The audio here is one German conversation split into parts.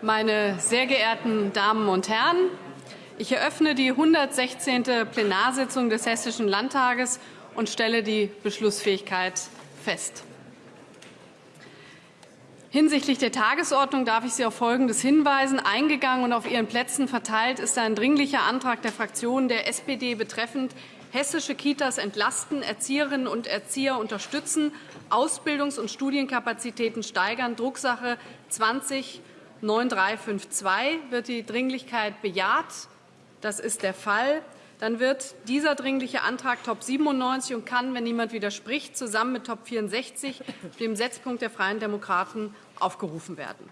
Meine sehr geehrten Damen und Herren, ich eröffne die 116. Plenarsitzung des Hessischen Landtages und stelle die Beschlussfähigkeit fest. Hinsichtlich der Tagesordnung darf ich Sie auf Folgendes hinweisen. Eingegangen und auf Ihren Plätzen verteilt ist ein dringlicher Antrag der Fraktion der SPD betreffend hessische Kitas entlasten, Erzieherinnen und Erzieher unterstützen, Ausbildungs- und Studienkapazitäten steigern, Drucksache 20 9352 wird die Dringlichkeit bejaht. Das ist der Fall. Dann wird dieser Dringliche Antrag Top 97 und kann, wenn niemand widerspricht, zusammen mit Top 64, dem Setzpunkt der Freien Demokraten, aufgerufen werden.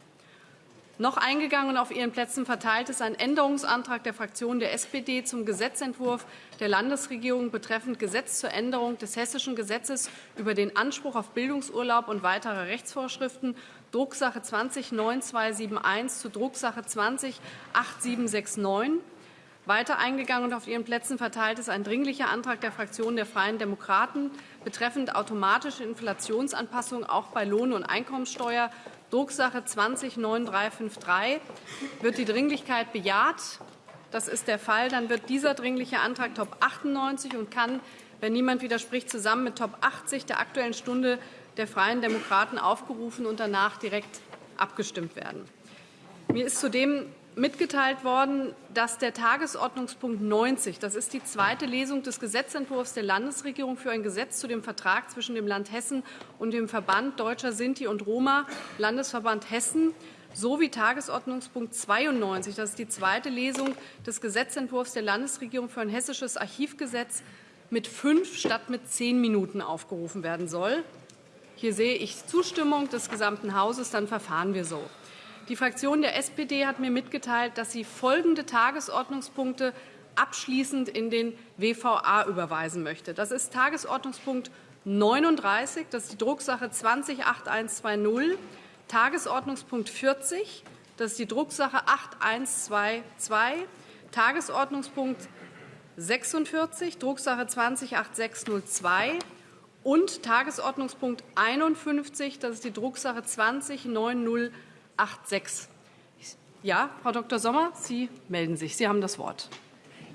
Noch eingegangen und auf Ihren Plätzen verteilt ist ein Änderungsantrag der Fraktion der SPD zum Gesetzentwurf der Landesregierung betreffend Gesetz zur Änderung des Hessischen Gesetzes über den Anspruch auf Bildungsurlaub und weitere Rechtsvorschriften, Drucksache 20-9271 zu Drucksache 20-8769. Weiter eingegangen und auf Ihren Plätzen verteilt ist ein Dringlicher Antrag der Fraktion der Freien Demokraten betreffend automatische Inflationsanpassung auch bei Lohn- und Einkommensteuer Drucksache 20-9353. Wird die Dringlichkeit bejaht? Das ist der Fall. Dann wird dieser Dringliche Antrag Top 98 und kann, wenn niemand widerspricht, zusammen mit Top 80 der Aktuellen Stunde der Freien Demokraten aufgerufen und danach direkt abgestimmt werden. Mir ist zudem mitgeteilt worden, dass der Tagesordnungspunkt 90, das ist die zweite Lesung des Gesetzentwurfs der Landesregierung für ein Gesetz zu dem Vertrag zwischen dem Land Hessen und dem Verband Deutscher Sinti und Roma, Landesverband Hessen, sowie Tagesordnungspunkt 92, das ist die zweite Lesung des Gesetzentwurfs der Landesregierung für ein hessisches Archivgesetz, mit fünf statt mit zehn Minuten aufgerufen werden soll. Hier sehe ich Zustimmung des gesamten Hauses. Dann verfahren wir so. Die Fraktion der SPD hat mir mitgeteilt, dass sie folgende Tagesordnungspunkte abschließend in den WVA überweisen möchte. Das ist Tagesordnungspunkt 39, das ist die Drucksache 208120, Tagesordnungspunkt 40, das ist die Drucksache 8122, Tagesordnungspunkt 46, Drucksache 208602 und Tagesordnungspunkt 51, das ist die Drucksache 2090 86. Ja, Frau Dr. Sommer, Sie melden sich. Sie haben das Wort.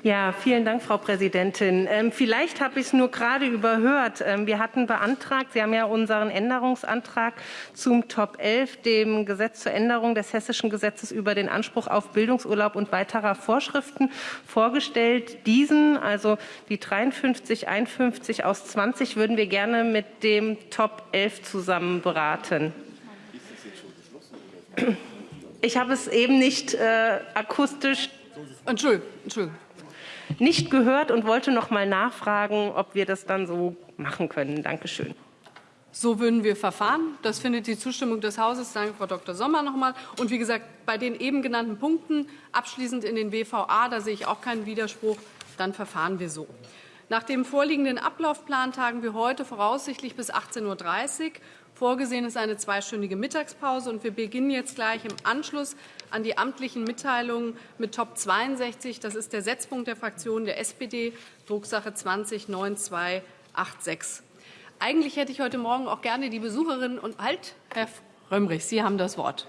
Ja, vielen Dank, Frau Präsidentin. Ähm, vielleicht habe ich es nur gerade überhört. Ähm, wir hatten beantragt, Sie haben ja unseren Änderungsantrag zum Top 11, dem Gesetz zur Änderung des hessischen Gesetzes über den Anspruch auf Bildungsurlaub und weiterer Vorschriften vorgestellt. Diesen, also die 53, 51 aus 20, würden wir gerne mit dem Top 11 zusammen beraten. Ich habe es eben nicht äh, akustisch Entschuldigung, Entschuldigung. nicht gehört und wollte noch mal nachfragen, ob wir das dann so machen können. Danke schön. So würden wir verfahren. Das findet die Zustimmung des Hauses. Danke, Frau Dr. Sommer, noch einmal. Und wie gesagt, bei den eben genannten Punkten abschließend in den WVA, da sehe ich auch keinen Widerspruch. Dann verfahren wir so. Nach dem vorliegenden Ablaufplan tagen wir heute voraussichtlich bis 18.30 Uhr. Vorgesehen ist eine zweistündige Mittagspause, und wir beginnen jetzt gleich im Anschluss an die amtlichen Mitteilungen mit Top 62. Das ist der Setzpunkt der Fraktion der SPD, Drucksache 20 9286. Eigentlich hätte ich heute Morgen auch gerne die Besucherinnen und halt, Herr Römrich, Sie haben das Wort.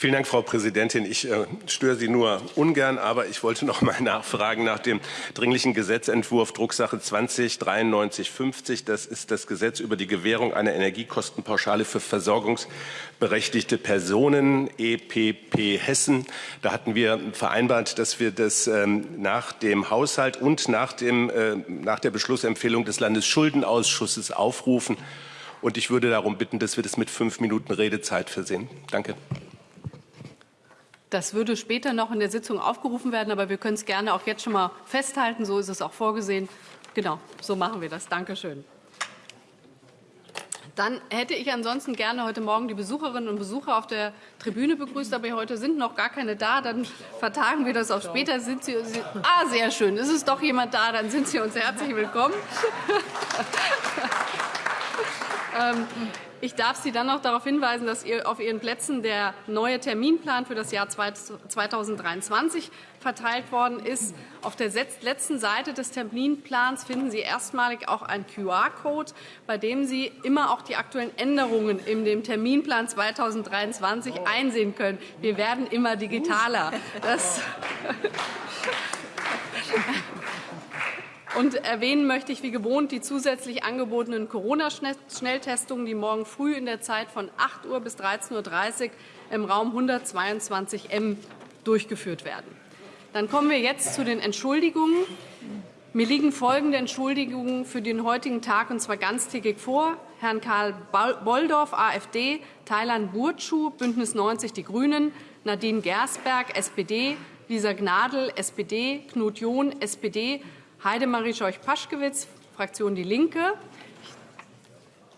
Vielen Dank, Frau Präsidentin. Ich äh, störe Sie nur ungern, aber ich wollte noch mal nachfragen nach dem dringlichen Gesetzentwurf Drucksache 20 9350. Das ist das Gesetz über die Gewährung einer Energiekostenpauschale für versorgungsberechtigte Personen, EPP Hessen. Da hatten wir vereinbart, dass wir das ähm, nach dem Haushalt und nach, dem, äh, nach der Beschlussempfehlung des Landesschuldenausschusses aufrufen. Und ich würde darum bitten, dass wir das mit fünf Minuten Redezeit versehen. Danke. Das würde später noch in der Sitzung aufgerufen werden, aber wir können es gerne auch jetzt schon mal festhalten. So ist es auch vorgesehen. Genau, so machen wir das. Danke schön. Dann hätte ich ansonsten gerne heute Morgen die Besucherinnen und Besucher auf der Tribüne begrüßt, aber heute sind noch gar keine da. Dann vertagen wir das auf später. Sind Sie ah, sehr schön. Ist es doch jemand da? Dann sind Sie uns herzlich willkommen. ähm, Ich darf Sie dann noch darauf hinweisen, dass auf Ihren Plätzen der neue Terminplan für das Jahr 2023 verteilt worden ist. Auf der letzten Seite des Terminplans finden Sie erstmalig auch einen QR-Code, bei dem Sie immer auch die aktuellen Änderungen in dem Terminplan 2023 einsehen können. Wir werden immer digitaler. Das und erwähnen möchte ich wie gewohnt die zusätzlich angebotenen Corona-Schnelltestungen, die morgen früh in der Zeit von 8 Uhr bis 13.30 Uhr im Raum 122m durchgeführt werden. Dann kommen wir jetzt zu den Entschuldigungen. Mir liegen folgende Entschuldigungen für den heutigen Tag, und zwar ganztägig vor. Herrn Karl Bolldorf, AfD, Thailand Burtschuh, Bündnis 90 Die Grünen, Nadine Gersberg, SPD, Lisa Gnadl, SPD, Knut John, SPD, Heidemarie Scheuch-Paschkewitz, Fraktion Die Linke.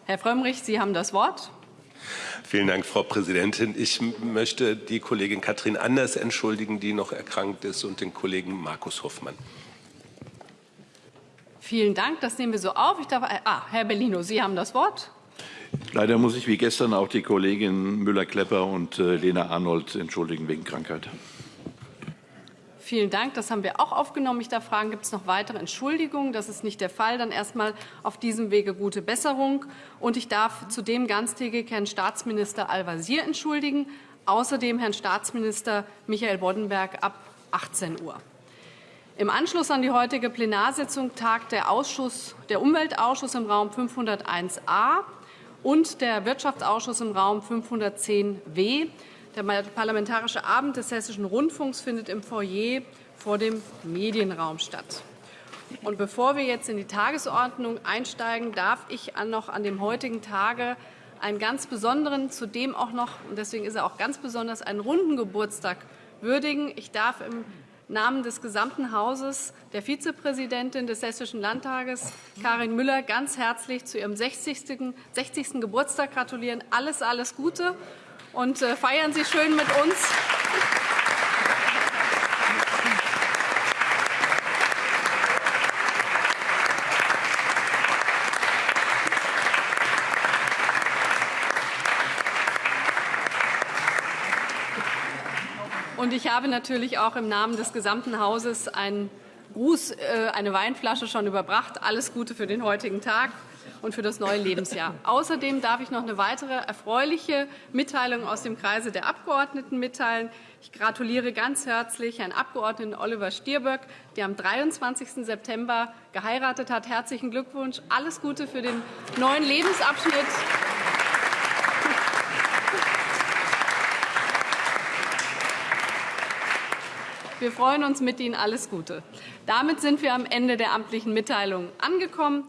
Herr Frömmrich, Sie haben das Wort. Vielen Dank, Frau Präsidentin. Ich möchte die Kollegin Katrin Anders entschuldigen, die noch erkrankt ist, und den Kollegen Markus Hoffmann. Vielen Dank. Das nehmen wir so auf. Ich darf, ah, Herr Bellino, Sie haben das Wort. Leider muss ich wie gestern auch die Kollegin Müller-Klepper und äh, Lena Arnold entschuldigen wegen Krankheit. Vielen Dank. Das haben wir auch aufgenommen. Ich darf fragen, gibt es noch weitere Entschuldigungen? Das ist nicht der Fall. Dann erstmal auf diesem Wege gute Besserung. Und ich darf zudem ganztägig Herrn Staatsminister Al-Wazir entschuldigen, außerdem Herrn Staatsminister Michael Boddenberg ab 18 Uhr. Im Anschluss an die heutige Plenarsitzung tagt der, Ausschuss, der Umweltausschuss im Raum 501a und der Wirtschaftsausschuss im Raum 510w. Der Parlamentarische Abend des Hessischen Rundfunks findet im Foyer vor dem Medienraum statt. Und bevor wir jetzt in die Tagesordnung einsteigen, darf ich noch an dem heutigen Tage einen ganz besonderen, zudem auch noch, und deswegen ist er auch ganz besonders, einen runden Geburtstag würdigen. Ich darf im Namen des gesamten Hauses der Vizepräsidentin des Hessischen Landtages, Karin Müller, ganz herzlich zu ihrem 60. 60. Geburtstag gratulieren. Alles, alles Gute und äh, feiern Sie schön mit uns. Und ich habe natürlich auch im Namen des gesamten Hauses einen Gruß, äh, eine Weinflasche schon überbracht. Alles Gute für den heutigen Tag und für das neue Lebensjahr. Außerdem darf ich noch eine weitere erfreuliche Mitteilung aus dem Kreise der Abgeordneten mitteilen. Ich gratuliere ganz herzlich Herrn Abgeordneten Oliver Stierböck, der am 23. September geheiratet hat. Herzlichen Glückwunsch. Alles Gute für den neuen Lebensabschnitt. Wir freuen uns mit Ihnen. Alles Gute. Damit sind wir am Ende der amtlichen Mitteilungen angekommen.